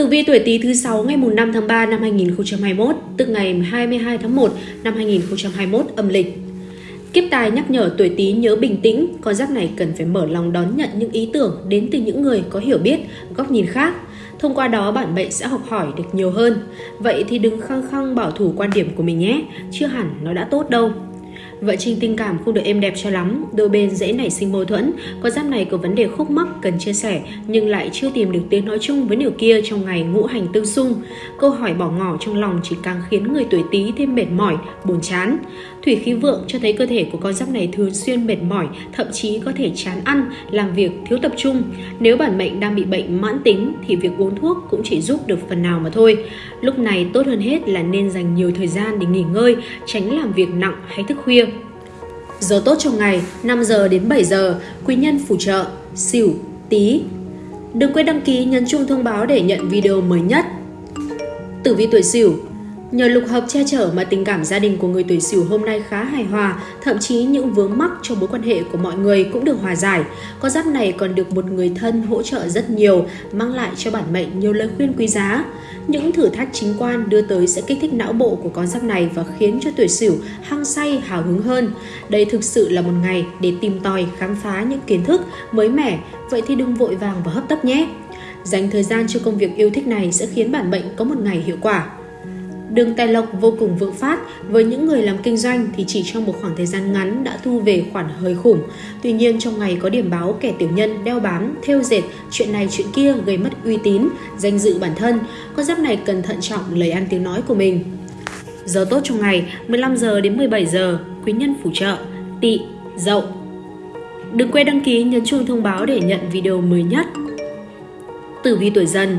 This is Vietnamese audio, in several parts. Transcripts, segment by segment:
Tử vi tuổi Tý thứ 6 ngày mùng 5 tháng 3 năm 2021, tức ngày 22 tháng 1 năm 2021 âm lịch. Kiếp tài nhắc nhở tuổi Tý nhớ bình tĩnh, con giáp này cần phải mở lòng đón nhận những ý tưởng đến từ những người có hiểu biết, góc nhìn khác. Thông qua đó bản mệnh sẽ học hỏi được nhiều hơn. Vậy thì đừng khăng khăng bảo thủ quan điểm của mình nhé, chưa hẳn nó đã tốt đâu. Vợ trình tình cảm không được êm đẹp cho lắm, đôi bên dễ nảy sinh mâu thuẫn, có giáp này có vấn đề khúc mắc cần chia sẻ nhưng lại chưa tìm được tiếng nói chung với nửa kia trong ngày ngũ hành tương xung. Câu hỏi bỏ ngỏ trong lòng chỉ càng khiến người tuổi Tý thêm mệt mỏi, buồn chán. Thủy khí vượng cho thấy cơ thể của con giáp này thường xuyên mệt mỏi, thậm chí có thể chán ăn, làm việc thiếu tập trung. Nếu bản mệnh đang bị bệnh mãn tính thì việc uống thuốc cũng chỉ giúp được phần nào mà thôi. Lúc này tốt hơn hết là nên dành nhiều thời gian để nghỉ ngơi, tránh làm việc nặng hay thức khuya. Giờ tốt trong ngày 5 giờ đến 7 giờ, quý nhân phù trợ, xỉu, tí. Đừng quên đăng ký nhấn chuông thông báo để nhận video mới nhất. Tử vi tuổi Sửu. Nhờ lục hợp che chở mà tình cảm gia đình của người tuổi Sửu hôm nay khá hài hòa, thậm chí những vướng mắc trong mối quan hệ của mọi người cũng được hòa giải. Con giáp này còn được một người thân hỗ trợ rất nhiều, mang lại cho bản mệnh nhiều lời khuyên quý giá. Những thử thách chính quan đưa tới sẽ kích thích não bộ của con giáp này và khiến cho tuổi Sửu hăng say hào hứng hơn. Đây thực sự là một ngày để tìm tòi khám phá những kiến thức mới mẻ, vậy thì đừng vội vàng và hấp tấp nhé. Dành thời gian cho công việc yêu thích này sẽ khiến bản mệnh có một ngày hiệu quả. Đường tài lộc vô cùng vượng phát, với những người làm kinh doanh thì chỉ trong một khoảng thời gian ngắn đã thu về khoản hơi khủng. Tuy nhiên trong ngày có điểm báo kẻ tiểu nhân đeo bám, theo dệt, chuyện này chuyện kia gây mất uy tín, danh dự bản thân. Con giáp này cần thận trọng lời ăn tiếng nói của mình. Giờ tốt trong ngày 15 giờ đến 17 giờ, quý nhân phù trợ, tỵ, dậu. Đừng quên đăng ký nhấn chuông thông báo để nhận video mới nhất. Tử vi tuổi dần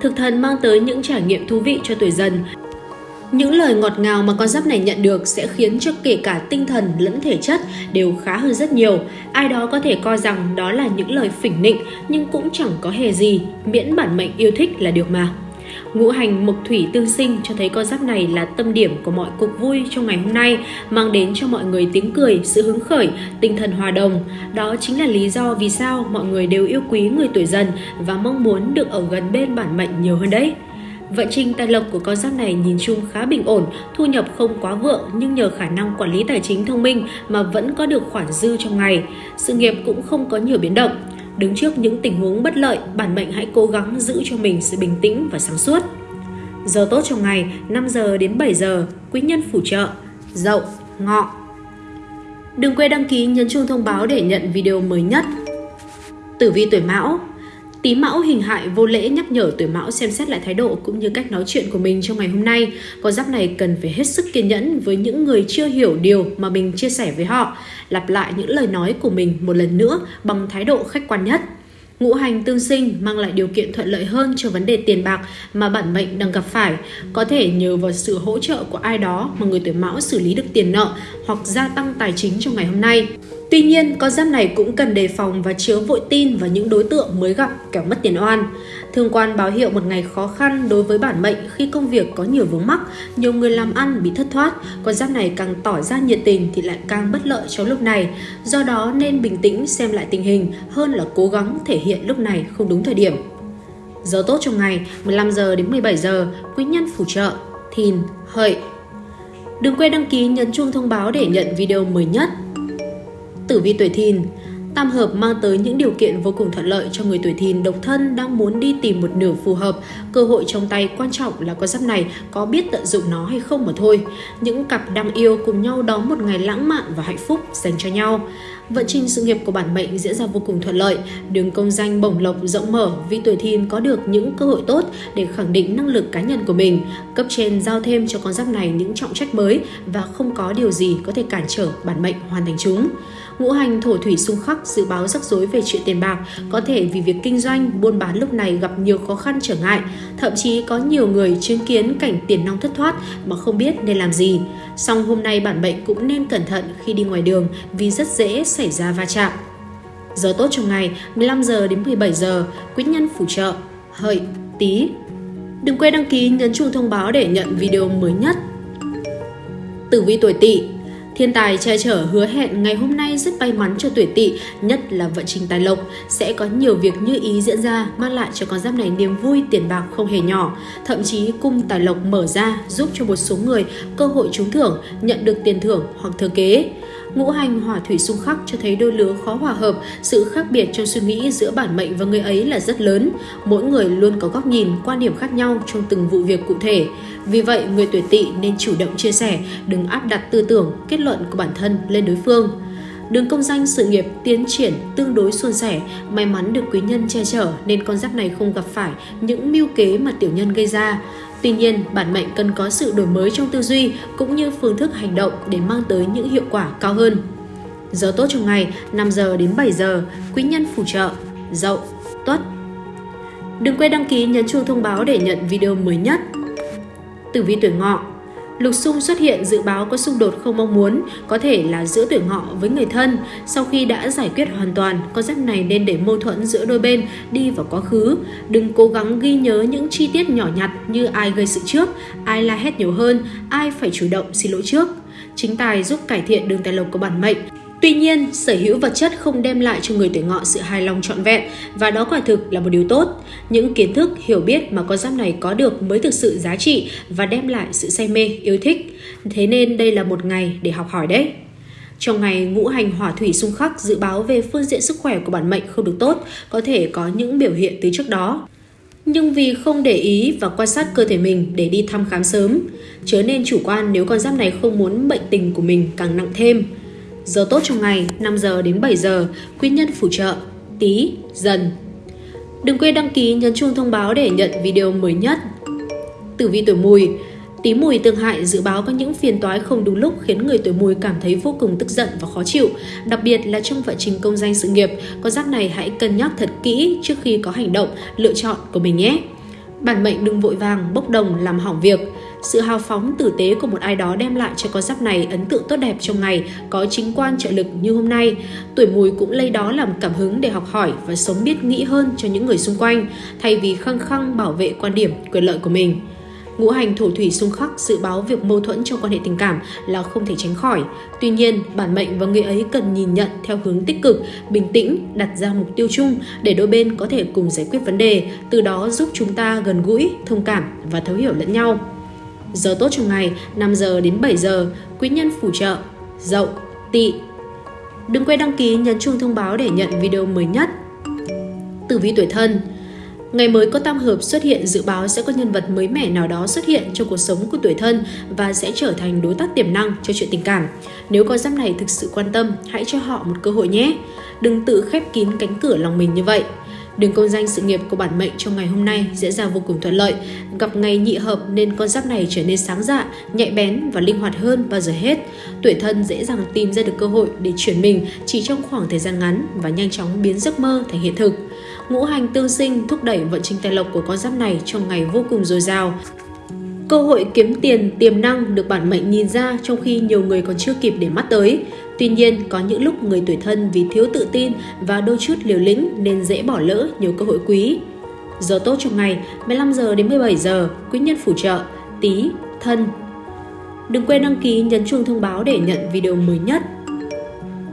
Thực thần mang tới những trải nghiệm thú vị cho tuổi dần những lời ngọt ngào mà con giáp này nhận được sẽ khiến cho kể cả tinh thần lẫn thể chất đều khá hơn rất nhiều. Ai đó có thể coi rằng đó là những lời phỉnh nịnh nhưng cũng chẳng có hề gì, miễn bản mệnh yêu thích là được mà. Ngũ hành mộc thủy tương sinh cho thấy con giáp này là tâm điểm của mọi cuộc vui trong ngày hôm nay, mang đến cho mọi người tiếng cười, sự hứng khởi, tinh thần hòa đồng. Đó chính là lý do vì sao mọi người đều yêu quý người tuổi dần và mong muốn được ở gần bên bản mệnh nhiều hơn đấy. Vận trình tài lộc của con giáp này nhìn chung khá bình ổn, thu nhập không quá vượng nhưng nhờ khả năng quản lý tài chính thông minh mà vẫn có được khoản dư trong ngày. Sự nghiệp cũng không có nhiều biến động. Đứng trước những tình huống bất lợi, bản mệnh hãy cố gắng giữ cho mình sự bình tĩnh và sáng suốt. Giờ tốt trong ngày 5 giờ đến 7 giờ, quý nhân phù trợ, dậu, ngọ. Đừng quên đăng ký nhấn chuông thông báo để nhận video mới nhất. Tử vi tuổi Mão Tí Mão hình hại vô lễ nhắc nhở tuổi Mão xem xét lại thái độ cũng như cách nói chuyện của mình trong ngày hôm nay. Con giáp này cần phải hết sức kiên nhẫn với những người chưa hiểu điều mà mình chia sẻ với họ, lặp lại những lời nói của mình một lần nữa bằng thái độ khách quan nhất. Ngũ hành tương sinh mang lại điều kiện thuận lợi hơn cho vấn đề tiền bạc mà bản mệnh đang gặp phải. Có thể nhờ vào sự hỗ trợ của ai đó mà người tuổi mão xử lý được tiền nợ hoặc gia tăng tài chính trong ngày hôm nay. Tuy nhiên, con giáp này cũng cần đề phòng và chứa vội tin vào những đối tượng mới gặp kẻo mất tiền oan. Thương quan báo hiệu một ngày khó khăn đối với bản mệnh khi công việc có nhiều vướng mắc, nhiều người làm ăn bị thất thoát, con giáp này càng tỏ ra nhiệt tình thì lại càng bất lợi trong lúc này. Do đó nên bình tĩnh xem lại tình hình hơn là cố gắng thể hiện lúc này không đúng thời điểm. Giờ tốt trong ngày 15 giờ đến 17 giờ, quý nhân phù trợ, thìn, hợi. Đừng quên đăng ký nhấn chuông thông báo để nhận video mới nhất. Tử vi tuổi thìn Tam hợp mang tới những điều kiện vô cùng thuận lợi cho người tuổi thìn độc thân đang muốn đi tìm một nửa phù hợp. Cơ hội trong tay quan trọng là con giáp này có biết tận dụng nó hay không mà thôi. Những cặp đang yêu cùng nhau đón một ngày lãng mạn và hạnh phúc dành cho nhau. Vận trình sự nghiệp của bản mệnh diễn ra vô cùng thuận lợi, đường công danh bổng lộc rộng mở vì tuổi thìn có được những cơ hội tốt để khẳng định năng lực cá nhân của mình. Cấp trên giao thêm cho con giáp này những trọng trách mới và không có điều gì có thể cản trở bản mệnh hoàn thành chúng. Ngũ hành thổ thủy xung khắc dự báo rắc rối về chuyện tiền bạc, có thể vì việc kinh doanh, buôn bán lúc này gặp nhiều khó khăn trở ngại, thậm chí có nhiều người chứng kiến cảnh tiền nong thất thoát mà không biết nên làm gì. Song hôm nay bản mệnh cũng nên cẩn thận khi đi ngoài đường vì rất dễ xảy ra va chạm. Giờ tốt trong ngày 15 giờ đến 17 giờ, quý nhân phù trợ, hợi, tí. Đừng quên đăng ký nhấn chuông thông báo để nhận video mới nhất. Tử vi tuổi tỵ Thiên tài che chở hứa hẹn ngày hôm nay rất may mắn cho tuổi tỵ, nhất là vận trình tài lộc. Sẽ có nhiều việc như ý diễn ra, mang lại cho con giáp này niềm vui tiền bạc không hề nhỏ. Thậm chí cung tài lộc mở ra giúp cho một số người cơ hội trúng thưởng, nhận được tiền thưởng hoặc thừa kế. Ngũ hành hỏa thủy xung khắc cho thấy đôi lứa khó hòa hợp, sự khác biệt trong suy nghĩ giữa bản mệnh và người ấy là rất lớn. Mỗi người luôn có góc nhìn, quan điểm khác nhau trong từng vụ việc cụ thể. Vì vậy, người tuổi tỵ nên chủ động chia sẻ, đừng áp đặt tư tưởng, kết luận của bản thân lên đối phương. Đường công danh sự nghiệp tiến triển tương đối suôn sẻ, may mắn được quý nhân che chở nên con giáp này không gặp phải những mưu kế mà tiểu nhân gây ra. Tuy nhiên, bản mệnh cần có sự đổi mới trong tư duy cũng như phương thức hành động để mang tới những hiệu quả cao hơn. Giờ tốt trong ngày 5 giờ đến 7 giờ, quý nhân phù trợ, dậu, tuất. Đừng quên đăng ký nhấn chuông thông báo để nhận video mới nhất. Tử vi tuổi ngọ Lục xung xuất hiện dự báo có xung đột không mong muốn, có thể là giữa tuổi ngọ với người thân. Sau khi đã giải quyết hoàn toàn, con giáp này nên để mâu thuẫn giữa đôi bên đi vào quá khứ. Đừng cố gắng ghi nhớ những chi tiết nhỏ nhặt như ai gây sự trước, ai la hét nhiều hơn, ai phải chủ động xin lỗi trước. Chính tài giúp cải thiện đường tài lộc của bản mệnh, Tuy nhiên, sở hữu vật chất không đem lại cho người tuổi ngọ sự hài lòng trọn vẹn và đó quả thực là một điều tốt. Những kiến thức, hiểu biết mà con giáp này có được mới thực sự giá trị và đem lại sự say mê, yêu thích. Thế nên đây là một ngày để học hỏi đấy. Trong ngày ngũ hành hỏa thủy xung khắc dự báo về phương diện sức khỏe của bản mệnh không được tốt, có thể có những biểu hiện từ trước đó. Nhưng vì không để ý và quan sát cơ thể mình để đi thăm khám sớm, chớ nên chủ quan nếu con giáp này không muốn bệnh tình của mình càng nặng thêm. Giờ tốt trong ngày 5 giờ đến 7 giờ, quý nhân phù trợ, tí, dần. Đừng quên đăng ký nhấn chuông thông báo để nhận video mới nhất. Tử vi tuổi mùi Tí mùi tương hại dự báo có những phiền toái không đúng lúc khiến người tuổi mùi cảm thấy vô cùng tức giận và khó chịu. Đặc biệt là trong vận trình công danh sự nghiệp, Có giác này hãy cân nhắc thật kỹ trước khi có hành động, lựa chọn của mình nhé. Bản mệnh đừng vội vàng, bốc đồng làm hỏng việc. Sự hào phóng tử tế của một ai đó đem lại cho con giáp này ấn tượng tốt đẹp trong ngày, có chính quan trợ lực như hôm nay. Tuổi mùi cũng lấy đó làm cảm hứng để học hỏi và sống biết nghĩ hơn cho những người xung quanh, thay vì khăng khăng bảo vệ quan điểm, quyền lợi của mình. Ngũ hành thổ thủy xung khắc dự báo việc mâu thuẫn trong quan hệ tình cảm là không thể tránh khỏi. Tuy nhiên, bản mệnh và người ấy cần nhìn nhận theo hướng tích cực, bình tĩnh, đặt ra mục tiêu chung để đôi bên có thể cùng giải quyết vấn đề, từ đó giúp chúng ta gần gũi, thông cảm và thấu hiểu lẫn nhau. Giờ tốt trong ngày 5 giờ đến 7 giờ, quý nhân phù trợ, dậu, tỵ. Đừng quên đăng ký nhấn chuông thông báo để nhận video mới nhất. Tử vi tuổi thân Ngày mới có tam hợp xuất hiện dự báo sẽ có nhân vật mới mẻ nào đó xuất hiện trong cuộc sống của tuổi thân và sẽ trở thành đối tác tiềm năng cho chuyện tình cảm. Nếu con giáp này thực sự quan tâm, hãy cho họ một cơ hội nhé. Đừng tự khép kín cánh cửa lòng mình như vậy. Đường công danh sự nghiệp của bản mệnh trong ngày hôm nay diễn ra vô cùng thuận lợi. Gặp ngày nhị hợp nên con giáp này trở nên sáng dạ, nhạy bén và linh hoạt hơn bao giờ hết. Tuổi thân dễ dàng tìm ra được cơ hội để chuyển mình chỉ trong khoảng thời gian ngắn và nhanh chóng biến giấc mơ thành hiện thực. Ngũ hành tương sinh thúc đẩy vận trình tài lộc của con giáp này trong ngày vô cùng dồi dào. Cơ hội kiếm tiền tiềm năng được bản mệnh nhìn ra trong khi nhiều người còn chưa kịp để mắt tới. Tuy nhiên, có những lúc người tuổi thân vì thiếu tự tin và đôi chút liều lĩnh nên dễ bỏ lỡ nhiều cơ hội quý. Giờ tốt trong ngày 15 giờ đến 17 giờ, quý nhân phù trợ, tí, thân. Đừng quên đăng ký nhấn chuông thông báo để nhận video mới nhất.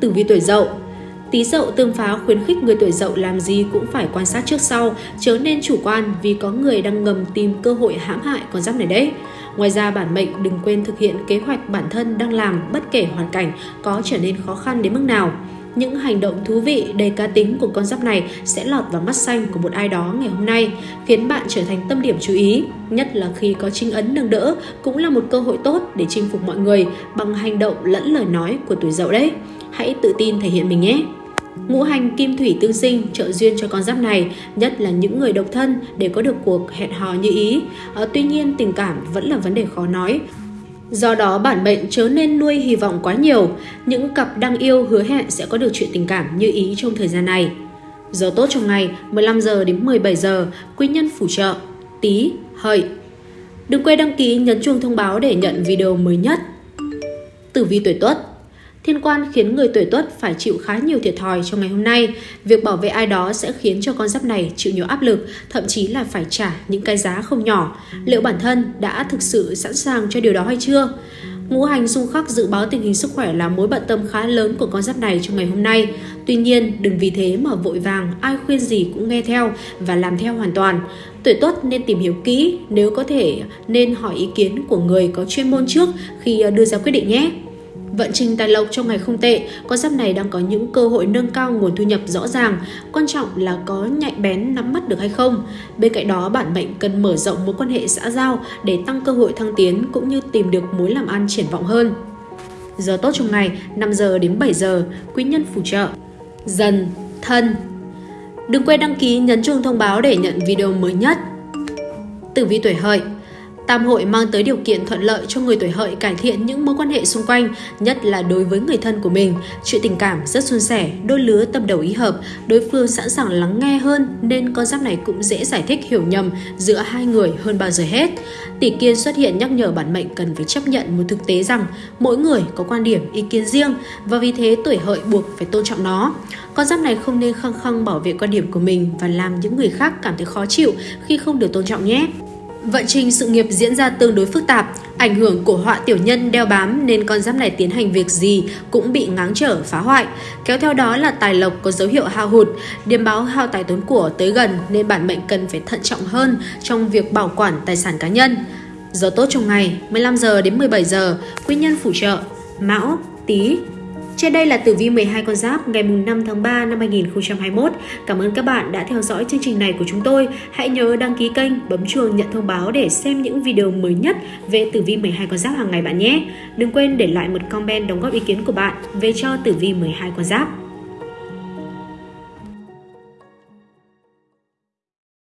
Tử vi tuổi dậu Tí dậu tương phá khuyến khích người tuổi dậu làm gì cũng phải quan sát trước sau, chớ nên chủ quan vì có người đang ngầm tìm cơ hội hãm hại con giáp này đấy. Ngoài ra bản mệnh đừng quên thực hiện kế hoạch bản thân đang làm bất kể hoàn cảnh có trở nên khó khăn đến mức nào. Những hành động thú vị đầy cá tính của con giáp này sẽ lọt vào mắt xanh của một ai đó ngày hôm nay, khiến bạn trở thành tâm điểm chú ý, nhất là khi có trinh ấn nâng đỡ cũng là một cơ hội tốt để chinh phục mọi người bằng hành động lẫn lời nói của tuổi dậu đấy. Hãy tự tin thể hiện mình nhé! Ngũ hành kim thủy tương sinh trợ duyên cho con giáp này, nhất là những người độc thân để có được cuộc hẹn hò như ý. À, tuy nhiên tình cảm vẫn là vấn đề khó nói. Do đó bản mệnh chớ nên nuôi hy vọng quá nhiều, những cặp đang yêu hứa hẹn sẽ có được chuyện tình cảm như ý trong thời gian này. Giờ tốt trong ngày 15 giờ đến 17 giờ, quý nhân phù trợ, tí, hợi. Đừng quên đăng ký nhấn chuông thông báo để nhận video mới nhất. Tử vi tuổi Tuất Thiên quan khiến người tuổi tuất phải chịu khá nhiều thiệt thòi trong ngày hôm nay. Việc bảo vệ ai đó sẽ khiến cho con giáp này chịu nhiều áp lực, thậm chí là phải trả những cái giá không nhỏ. Liệu bản thân đã thực sự sẵn sàng cho điều đó hay chưa? Ngũ hành xung khắc dự báo tình hình sức khỏe là mối bận tâm khá lớn của con giáp này trong ngày hôm nay. Tuy nhiên, đừng vì thế mà vội vàng, ai khuyên gì cũng nghe theo và làm theo hoàn toàn. Tuổi Tuất nên tìm hiểu kỹ, nếu có thể nên hỏi ý kiến của người có chuyên môn trước khi ờ, đưa ra quyết định nhé. Vận trình tài lộc trong ngày không tệ, con giáp này đang có những cơ hội nâng cao nguồn thu nhập rõ ràng, quan trọng là có nhạy bén nắm bắt được hay không. Bên cạnh đó, bản mệnh cần mở rộng mối quan hệ xã giao để tăng cơ hội thăng tiến cũng như tìm được mối làm ăn triển vọng hơn. Giờ tốt trong ngày 5 giờ đến 7 giờ, quý nhân phù trợ. Dần, thân. Đừng quên đăng ký nhấn chuông thông báo để nhận video mới nhất. Tử vi tuổi hợi Tam hội mang tới điều kiện thuận lợi cho người tuổi hợi cải thiện những mối quan hệ xung quanh, nhất là đối với người thân của mình. Chuyện tình cảm rất suôn sẻ, đôi lứa tâm đầu ý hợp, đối phương sẵn sàng lắng nghe hơn nên con giáp này cũng dễ giải thích hiểu nhầm giữa hai người hơn bao giờ hết. Tỷ kiên xuất hiện nhắc nhở bản mệnh cần phải chấp nhận một thực tế rằng mỗi người có quan điểm, ý kiến riêng và vì thế tuổi hợi buộc phải tôn trọng nó. Con giáp này không nên khăng khăng bảo vệ quan điểm của mình và làm những người khác cảm thấy khó chịu khi không được tôn trọng nhé. Vận trình sự nghiệp diễn ra tương đối phức tạp, ảnh hưởng của họa tiểu nhân đeo bám nên con giáp này tiến hành việc gì cũng bị ngáng trở phá hoại. Kéo theo đó là tài lộc có dấu hiệu hao hụt, điềm báo hao tài tốn của tới gần nên bản mệnh cần phải thận trọng hơn trong việc bảo quản tài sản cá nhân. Giờ tốt trong ngày 15 giờ đến 17 giờ, quý nhân phù trợ Mão, Tý, trên đây là tử vi 12 con giáp ngày 5 tháng 3 năm 2021. Cảm ơn các bạn đã theo dõi chương trình này của chúng tôi. Hãy nhớ đăng ký kênh, bấm chuông nhận thông báo để xem những video mới nhất về tử vi 12 con giáp hàng ngày bạn nhé. Đừng quên để lại một comment đóng góp ý kiến của bạn về cho tử vi 12 con giáp.